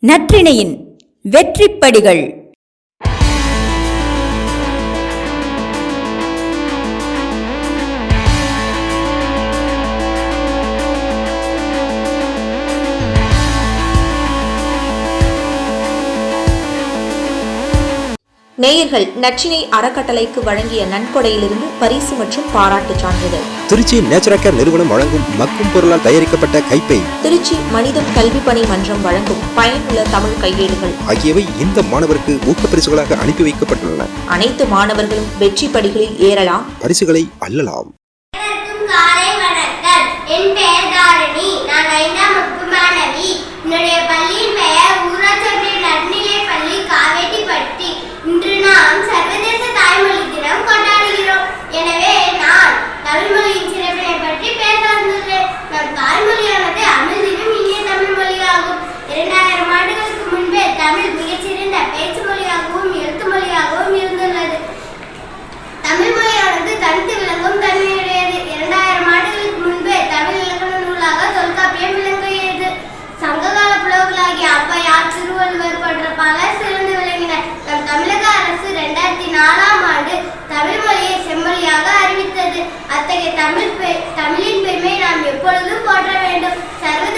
நற்றிணையின் வெற்றிப்படிகள். நேயர்கள் நச்சினை அறக்கட்டளைக்கு வழங்கிய நன்கொடையிலிருந்து பரிசு மற்றும் பாராட்டுச் சான்றிதழ். திருச்சி நேச்சுரல் நிறுவனம் வழங்கும் மக்கும் பொருளால் தயாரிக்கப்பட்ட கைப்பை. திருச்சி மனிதம் கல்வி பணி மன்றம் வழங்கும் பயனுள்ள தமிழ் கையேடுகள். ஆகியவை இந்த மாணவருக்கு ஊக்கப்பரிசுகளாக அனுப்பி வைக்கப்பட்டுள்ளன. அனைத்து மாணவர்களும் வெற்றி படிகளில் ஏறலாம். பரிசுகளை அள்ளலாம் தமிழ் பெ- தமிழின் பெருமை நாம் எப்பொழுதும் போற்ற வேண்டும். சர்வதேச